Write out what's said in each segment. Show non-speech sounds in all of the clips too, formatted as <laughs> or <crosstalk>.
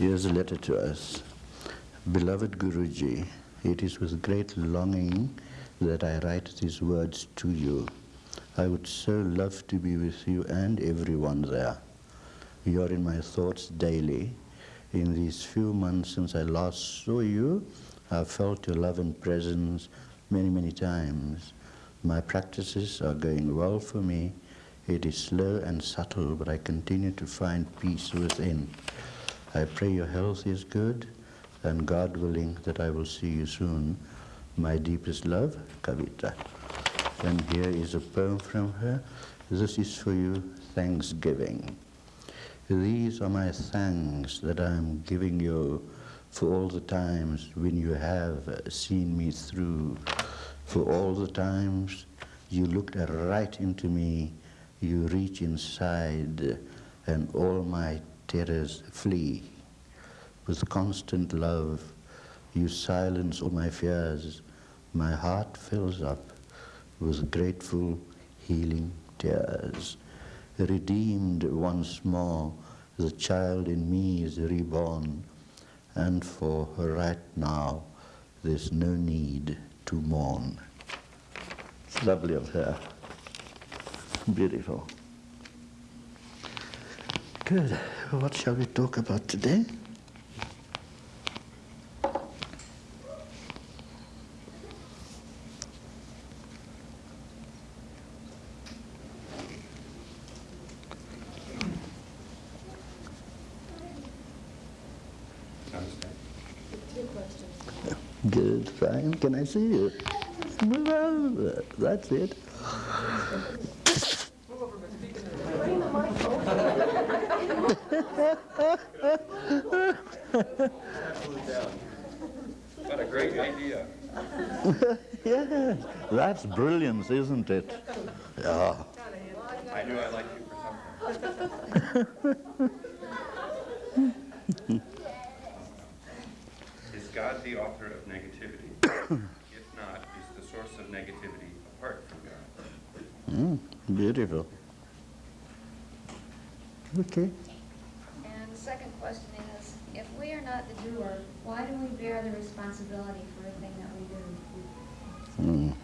Here's a letter to us. Beloved Guruji, it is with great longing that I write these words to you. I would so love to be with you and everyone there. You are in my thoughts daily. In these few months since I last saw you, I've felt your love and presence many, many times. My practices are going well for me. It is slow and subtle, but I continue to find peace within. I pray your health is good, and God willing that I will see you soon. My deepest love, Kavita. And here is a poem from her. This is for you, Thanksgiving. These are my thanks that I am giving you for all the times when you have seen me through, for all the times you looked right into me, you reach inside, and all my terrors flee. With constant love, you silence all my fears. My heart fills up with grateful, healing tears. Redeemed once more, the child in me is reborn, and for right now, there's no need to mourn. It's lovely of her. Beautiful. Good. What shall we talk about today? Good, fine. Can I see you? Well, that's it. What a great idea. <laughs> yeah, that's brilliance, isn't it? Yeah. I knew I liked you for something. is God the author of negativity? <coughs> if not, is the source of negativity apart from God? Mm, beautiful. Okay. The second question is, if we are not the doer, why do we bear the responsibility for everything that we do?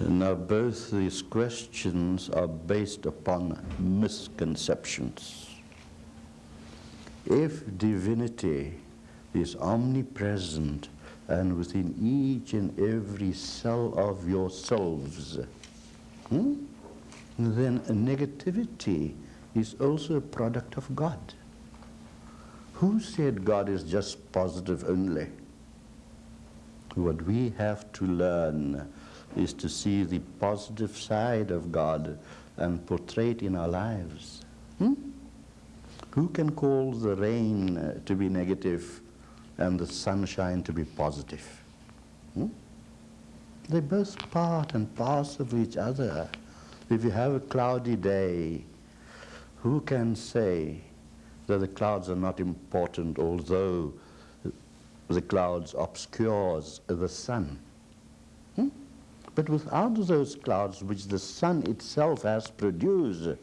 Mm. Now, both these questions are based upon misconceptions. If divinity is omnipresent and within each and every cell of yourselves, hmm, then negativity is also a product of God. Who said God is just positive only? What we have to learn is to see the positive side of God and portray it in our lives. Hmm? Who can call the rain to be negative and the sunshine to be positive? Hmm? They're both part and parcel of each other. If you have a cloudy day, who can say that the clouds are not important although the clouds obscures the sun? Hmm? But without those clouds which the sun itself has produced,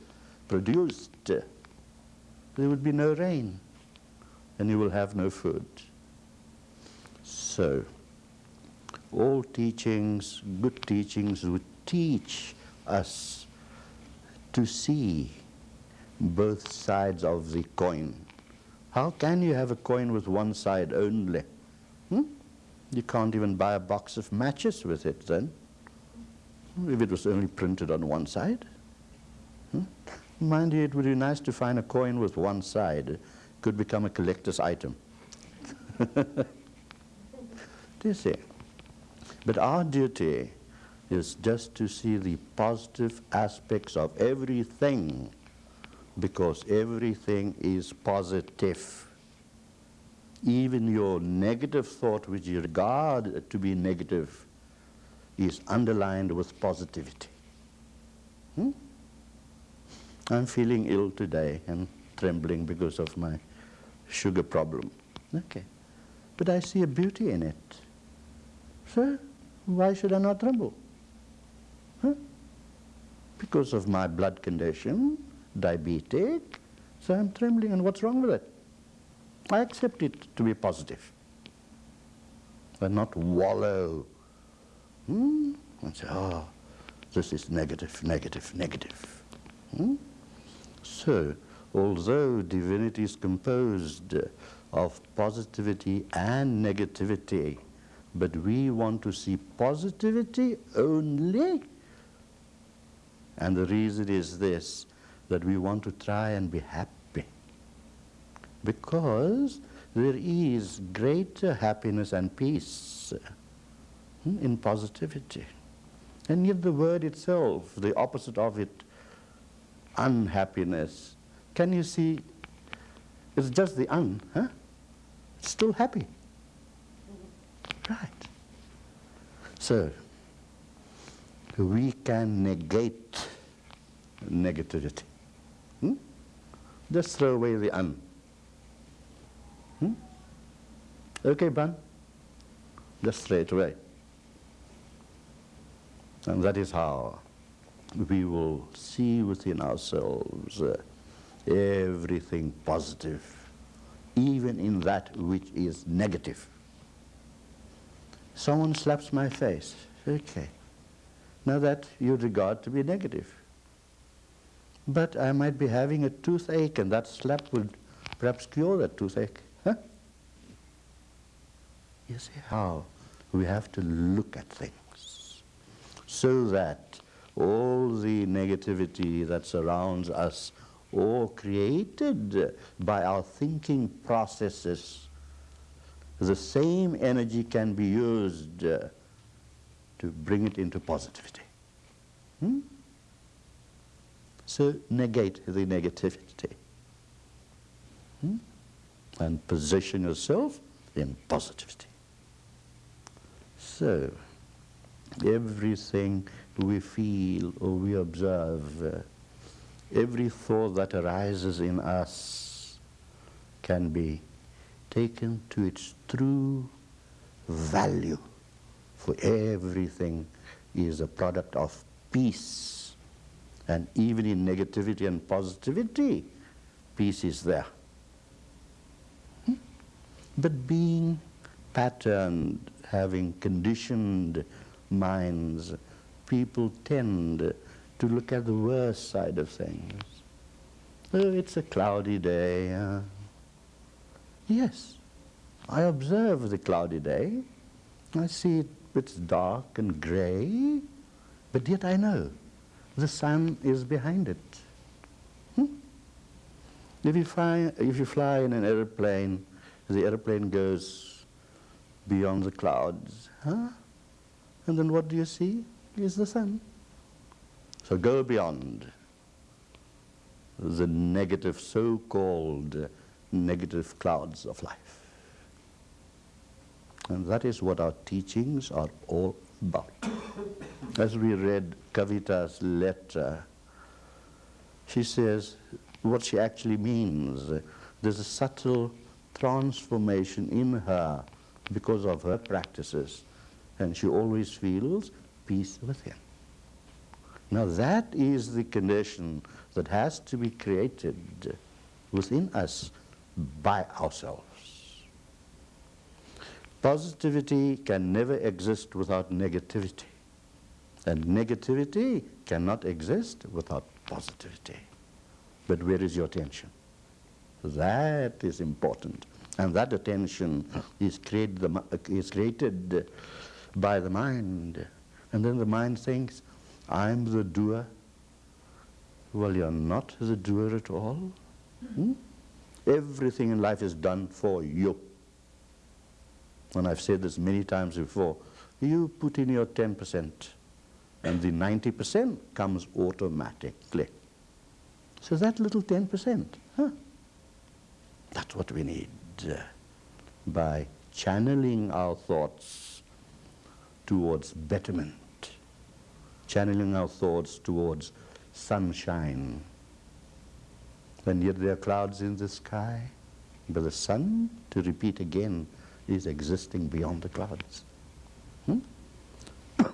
produced, there would be no rain and you will have no food. So, all teachings, good teachings would teach us to see both sides of the coin. How can you have a coin with one side only? Hmm? You can't even buy a box of matches with it then, if it was only printed on one side. Hmm? Mind you, it would be nice to find a coin with one side. Could become a collector's item. <laughs> Do you see? But our duty is just to see the positive aspects of everything because everything is positive. Even your negative thought, which you regard to be negative, is underlined with positivity. Hmm? I'm feeling ill today and trembling because of my sugar problem. Okay. But I see a beauty in it. So, why should I not tremble? Huh? Because of my blood condition, diabetic, so I'm trembling, and what's wrong with it? I accept it to be positive. And not wallow. Hmm? And say, oh, this is negative, negative, negative. Hmm? So, although divinity is composed of positivity and negativity, but we want to see positivity only. And the reason is this, that we want to try and be happy. Because there is greater happiness and peace hmm, in positivity. And yet the word itself, the opposite of it, unhappiness, can you see, it's just the un, huh? It's still happy. Right. So, we can negate negativity. Hmm? Just throw away the un. Hmm? Okay, Ban? Just it away. And that is how we will see within ourselves uh, everything positive, even in that which is negative. Someone slaps my face. Okay. Now that you regard to be negative. But I might be having a toothache and that slap would perhaps cure that toothache. Huh? You see how we have to look at things so that all the negativity that surrounds us or created by our thinking processes the same energy can be used uh, to bring it into positivity. Hmm? So negate the negativity hmm? and position yourself in positivity. So everything we feel or we observe, uh, every thought that arises in us can be taken to its true value. For everything is a product of peace. And even in negativity and positivity, peace is there. Hmm? But being patterned, having conditioned minds, people tend to look at the worst side of things. Oh, it's a cloudy day. Uh, Yes, I observe the cloudy day. I see it, it's dark and gray, but yet I know the sun is behind it. Hmm? If, you fly, if you fly in an airplane, the airplane goes beyond the clouds, huh? And then what do you see? Is the sun. So go beyond the negative so-called negative clouds of life. And that is what our teachings are all about. As we read Kavita's letter, she says what she actually means. There's a subtle transformation in her because of her practices, and she always feels peace within. Now that is the condition that has to be created within us by ourselves. Positivity can never exist without negativity. And negativity cannot exist without positivity. But where is your attention? That is important. And that attention is created, the, is created by the mind. And then the mind thinks, I'm the doer. Well, you're not the doer at all. Hmm? Everything in life is done for you. And I've said this many times before. You put in your 10% and the 90% comes automatically. So that little 10%, huh? That's what we need uh, by channeling our thoughts towards betterment, channeling our thoughts towards sunshine, and yet there are clouds in the sky. But the sun, to repeat again, is existing beyond the clouds. Hmm?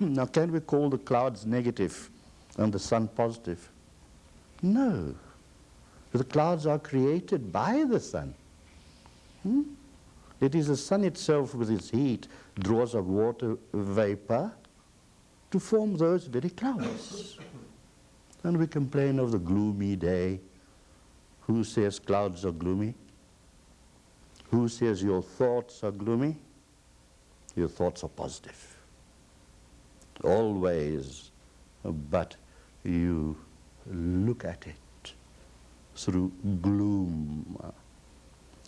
<clears throat> now, can we call the clouds negative and the sun positive? No. The clouds are created by the sun. Hmm? It is the sun itself with its heat draws a water vapor to form those very clouds. and we complain of the gloomy day. Who says clouds are gloomy? Who says your thoughts are gloomy? Your thoughts are positive. Always. But you look at it through gloom.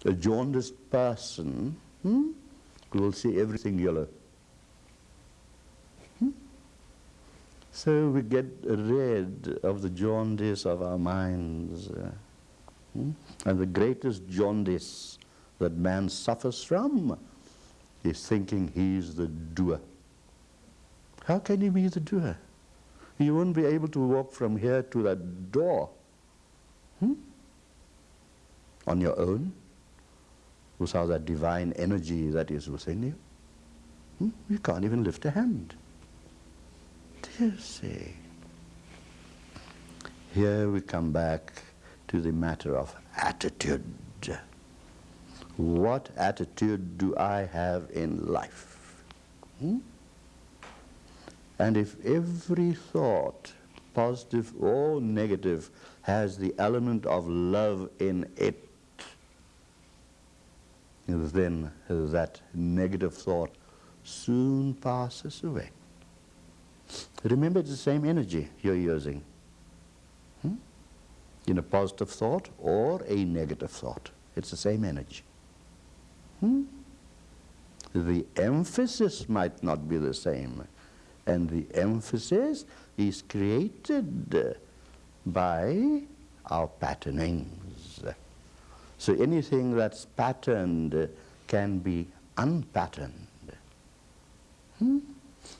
A jaundiced person hmm, will see everything yellow. Hmm? So we get rid of the jaundice of our minds. uh, hmm? And the greatest jaundice that man suffers from is thinking he's the doer. How can he be the doer? You won't be able to walk from here to that door hmm? on your own without that divine energy that is within you. Hmm? You can't even lift a hand. You see? Here we come back to the matter of attitude. What attitude do I have in life? Hmm? And if every thought, positive or negative, has the element of love in it, then that negative thought soon passes away. Remember, it's the same energy you're using hmm? in a positive thought or a negative thought. It's the same energy. Hmm? The emphasis might not be the same, and the emphasis is created by our patternings. So anything that's patterned can be unpatterned. Hmm?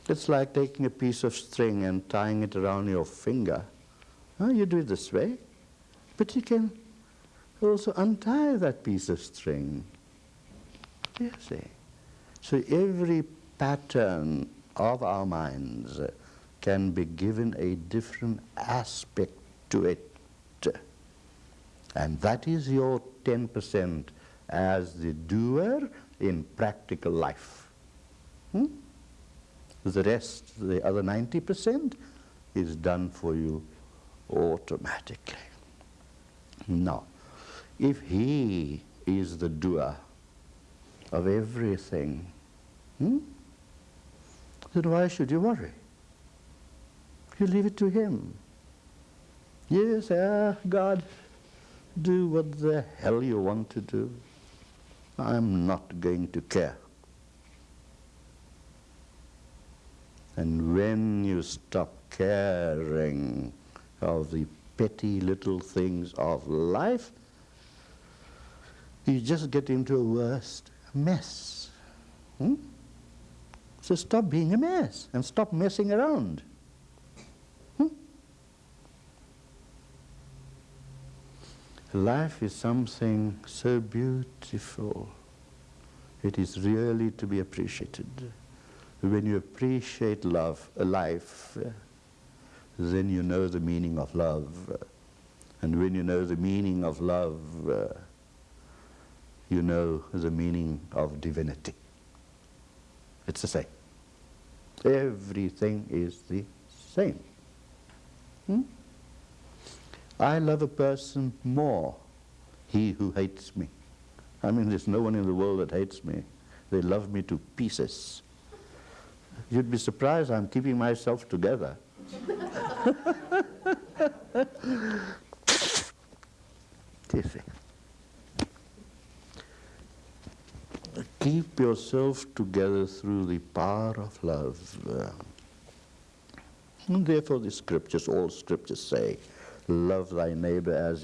It's like taking a piece of string and tying it around your finger. You do it this way, but you can also untie that piece of string. You see? So every pattern of our minds can be given a different aspect to it. And that is your 10% as the doer in practical life. Hmm? The rest, the other 90%, is done for you automatically. Now, if he is the doer of everything, hmm, then why should you worry? You leave it to him. Yes, ah, God, do what the hell you want to do. I'm not going to care. And when you stop caring of the petty little things of life, you just get into a worse mess. Hmm? So stop being a mess and stop messing around. Hmm? Life is something so beautiful. It is really to be appreciated. When you appreciate love, life, then you know the meaning of love. And when you know the meaning of love, you know the meaning of divinity. It's the same. Everything is the same. Hmm? I love a person more, he who hates me. I mean, there's no one in the world that hates me. They love me to pieces. You'd be surprised I'm keeping myself together. <laughs> you see. Keep yourself together through the power of love. And therefore the scriptures, all scriptures say, love thy neighbor as